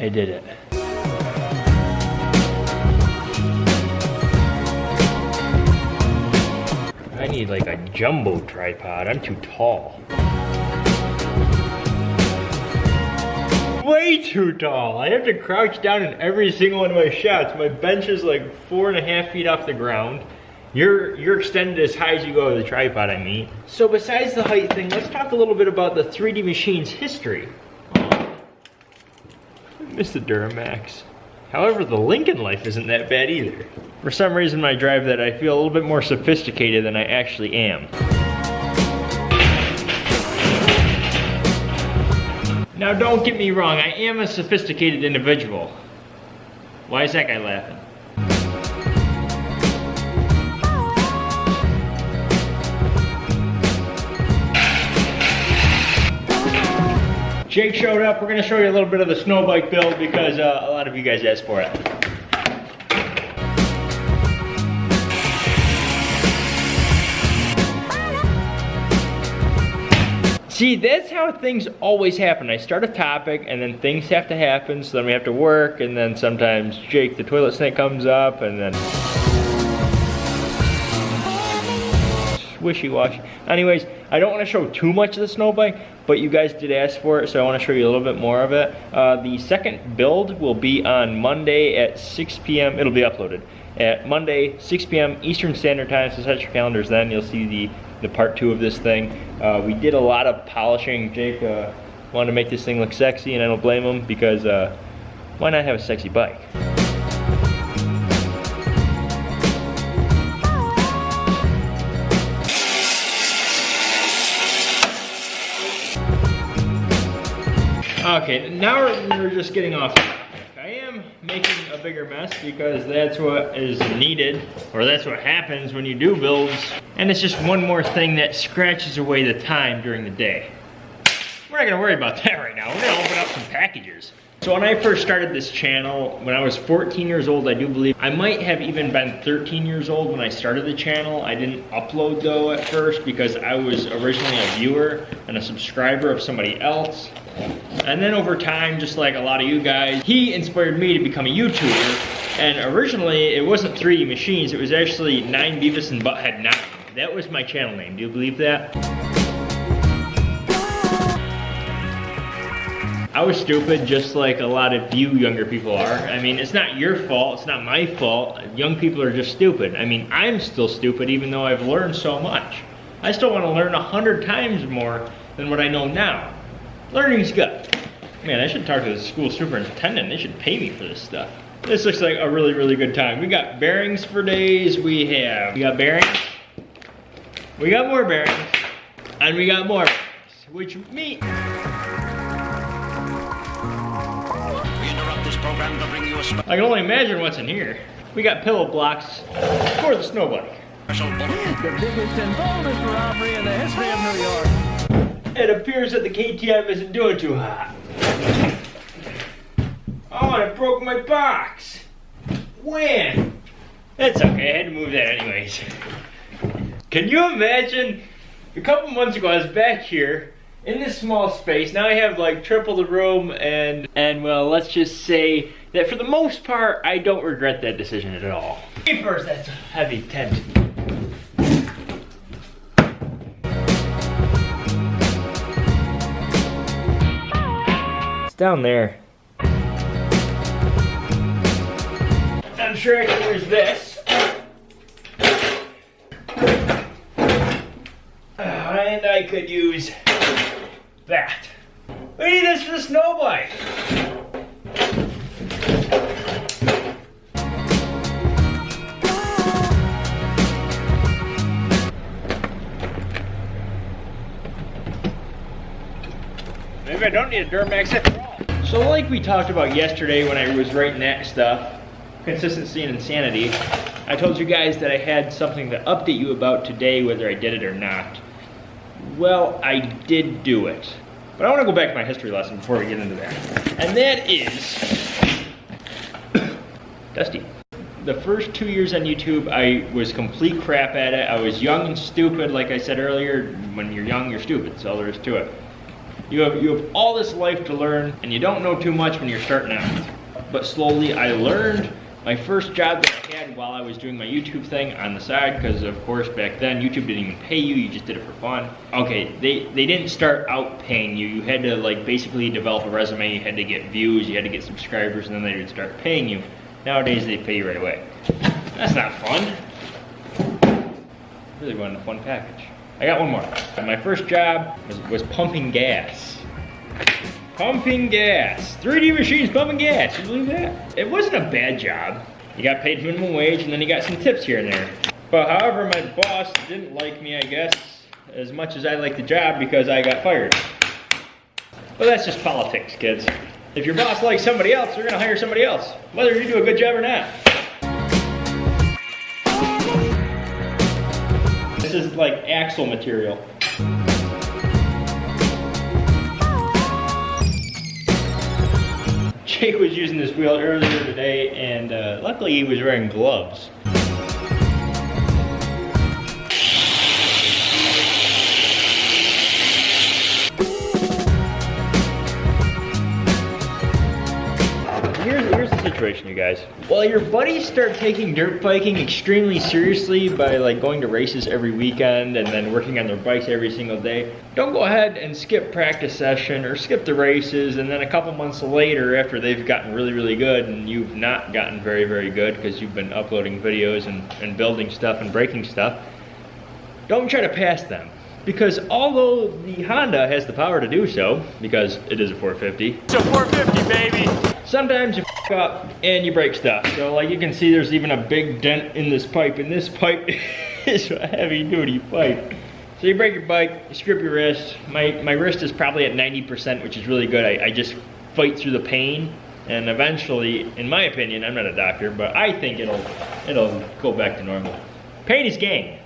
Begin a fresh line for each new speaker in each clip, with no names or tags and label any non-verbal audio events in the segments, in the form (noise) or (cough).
I did it. I need like a jumbo tripod. I'm too tall. Way too tall. I have to crouch down in every single one of my shots. My bench is like four and a half feet off the ground. You're, you're extended as high as you go with the tripod, I mean. So besides the height thing, let's talk a little bit about the 3D Machine's history. Miss the Duramax. However, the Lincoln Life isn't that bad either. For some reason when I drive that, I feel a little bit more sophisticated than I actually am. Now don't get me wrong, I am a sophisticated individual. Why is that guy laughing? Jake showed up. We're gonna show you a little bit of the snow bike build because uh, a lot of you guys asked for it. See, that's how things always happen. I start a topic and then things have to happen, so then we have to work, and then sometimes Jake the toilet snake comes up, and then wishy-washy. Anyways, I don't want to show too much of the snow bike, but you guys did ask for it, so I want to show you a little bit more of it. Uh, the second build will be on Monday at 6 p.m. It'll be uploaded at Monday, 6 p.m. Eastern Standard Time, so set your calendars then. You'll see the, the part two of this thing. Uh, we did a lot of polishing. Jake uh, wanted to make this thing look sexy, and I don't blame him because uh, why not have a sexy bike? Okay, now we're, just getting off. I am making a bigger mess because that's what is needed, or that's what happens when you do builds. And it's just one more thing that scratches away the time during the day. We're not gonna worry about (laughs) that right now. We're gonna open up some packages. So when I first started this channel, when I was 14 years old, I do believe, I might have even been 13 years old when I started the channel. I didn't upload though at first because I was originally a viewer and a subscriber of somebody else. And then over time, just like a lot of you guys, he inspired me to become a YouTuber. And originally, it wasn't 3D Machines, it was actually 9 Beavis and Butthead 9. That was my channel name, do you believe that? I was stupid just like a lot of you younger people are. I mean, it's not your fault, it's not my fault. Young people are just stupid. I mean, I'm still stupid even though I've learned so much. I still want to learn a hundred times more than what I know now. Learning's good. Man, I should talk to the school superintendent. They should pay me for this stuff. This looks like a really, really good time. We got bearings for days. We have, we got bearings. We got more bearings. And we got more bearings, which means, program to bring you a I can only imagine what's in here. We got pillow blocks for the snow bike. The biggest and boldest robbery in the history of New York. It appears that the KTM isn't doing too hot. Oh, and it broke my box. When? That's okay, I had to move that anyways. Can you imagine? A couple months ago, I was back here in this small space, now I have like triple the room and, and well, let's just say that for the most part, I don't regret that decision at all. First, that's a heavy tent. It's down there. I'm sure I can use this. Uh, and I could use that. We need this for the snow bike. Maybe I don't need a Duramax after all. So like we talked about yesterday when I was writing that stuff, consistency and insanity, I told you guys that I had something to update you about today whether I did it or not. Well, I did do it. But I want to go back to my history lesson before we get into that. And that is (coughs) Dusty. The first two years on YouTube, I was complete crap at it. I was young and stupid, like I said earlier. When you're young, you're stupid, so there is to it. You have, you have all this life to learn and you don't know too much when you're starting out. But slowly I learned. My first job that I had while I was doing my YouTube thing on the side, because of course back then YouTube didn't even pay you, you just did it for fun. Okay, they, they didn't start out paying you. You had to like basically develop a resume, you had to get views, you had to get subscribers, and then they would start paying you. Nowadays they pay you right away. That's not fun. Really wanted a fun package. I got one more. My first job was, was pumping gas. Pumping gas. 3D machines pumping gas. You believe that? It wasn't a bad job. You got paid minimum wage and then you got some tips here and there. But however, my boss didn't like me, I guess, as much as I liked the job because I got fired. But that's just politics, kids. If your boss likes somebody else, they're gonna hire somebody else, whether you do a good job or not. This is like axle material. Jake was using this wheel earlier today and uh, luckily he was wearing gloves. Here's, here's the situation, you guys. Well, your buddies start taking dirt biking extremely seriously by like going to races every weekend and then working on their bikes every single day. Don't go ahead and skip practice session or skip the races and then a couple months later after they've gotten really, really good and you've not gotten very, very good because you've been uploading videos and, and building stuff and breaking stuff, don't try to pass them. Because although the Honda has the power to do so, because it is a 450. It's a 450, baby! Sometimes you up and you break stuff. So like you can see there's even a big dent in this pipe, and this pipe (laughs) is a heavy duty pipe. So you break your bike, you strip your wrist. My, my wrist is probably at 90%, which is really good. I, I just fight through the pain and eventually, in my opinion, I'm not a doctor, but I think it'll, it'll go back to normal. Pain is gain.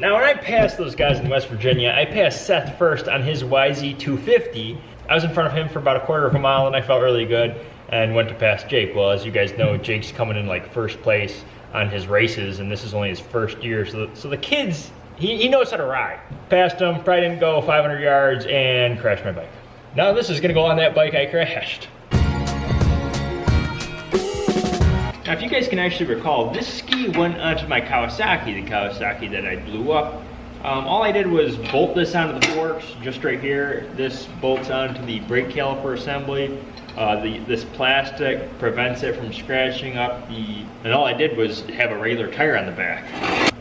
Now when I passed those guys in West Virginia, I passed Seth first on his YZ250. I was in front of him for about a quarter of a mile and I felt really good and went to pass Jake. Well, as you guys know, Jake's coming in like first place on his races and this is only his first year. So the, so the kids, he, he knows how to ride. Passed him, probably didn't go 500 yards and crashed my bike. Now this is gonna go on that bike I crashed. Now, if you guys can actually recall, this ski went onto my Kawasaki, the Kawasaki that I blew up. Um, all I did was bolt this onto the forks, just right here. This bolts onto the brake caliper assembly. Uh, the, this plastic prevents it from scratching up the, and all I did was have a regular tire on the back.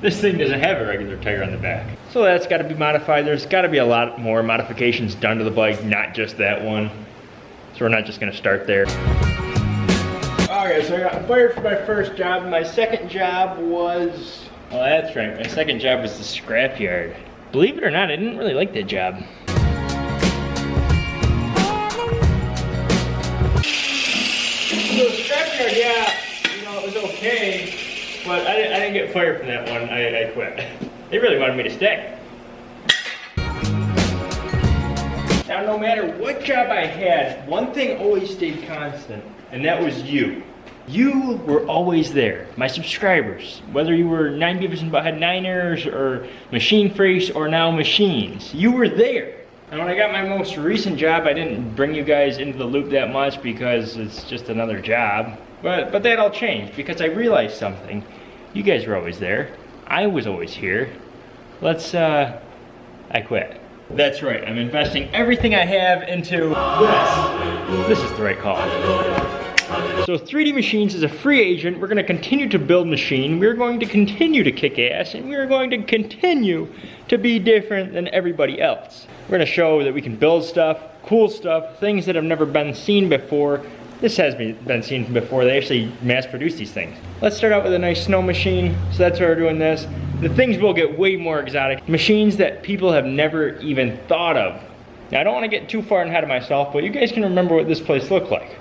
This thing doesn't have a regular tire on the back. So that's gotta be modified. There's gotta be a lot more modifications done to the bike, not just that one. So we're not just gonna start there. Okay, so I got fired from my first job. My second job was, well that's right, my second job was the scrapyard. Believe it or not, I didn't really like that job. So the scrapyard, yeah, you know, it was okay, but I didn't, I didn't get fired from that one, I, I quit. They really wanted me to stay. Now, no matter what job I had, one thing always stayed constant, and that was you. You were always there. My subscribers, whether you were 9 Beavis Butthead Niners or Machine Freaks or now Machines, you were there. And when I got my most recent job, I didn't bring you guys into the loop that much because it's just another job. But, but that all changed because I realized something. You guys were always there. I was always here. Let's, uh, I quit. That's right, I'm investing everything I have into this. This is the right call. So 3D Machines is a free agent. We're gonna continue to build machine. We're going to continue to kick ass and we're going to continue to be different than everybody else. We're gonna show that we can build stuff, cool stuff, things that have never been seen before. This has been seen before. They actually mass produce these things. Let's start out with a nice snow machine. So that's why we're doing this. The things will get way more exotic. Machines that people have never even thought of. Now I don't wanna get too far ahead of myself, but you guys can remember what this place looked like.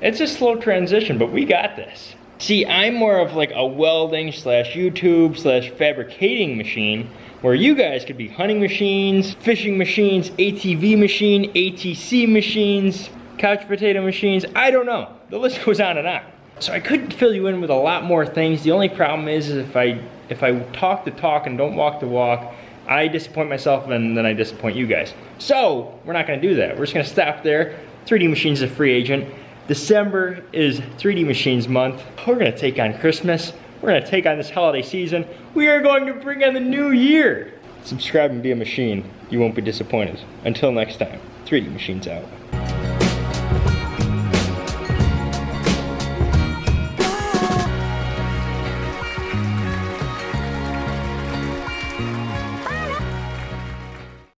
It's a slow transition, but we got this. See, I'm more of like a welding slash YouTube slash fabricating machine where you guys could be hunting machines, fishing machines, ATV machine, ATC machines, couch potato machines, I don't know. The list (laughs) goes on and on. So I could fill you in with a lot more things. The only problem is, is if I if I talk the talk and don't walk the walk, I disappoint myself and then I disappoint you guys. So we're not gonna do that. We're just gonna stop there. 3D Machines a free agent. December is 3D Machines month. We're gonna take on Christmas. We're gonna take on this holiday season. We are going to bring on the new year. Subscribe and be a machine. You won't be disappointed. Until next time, 3D Machines out.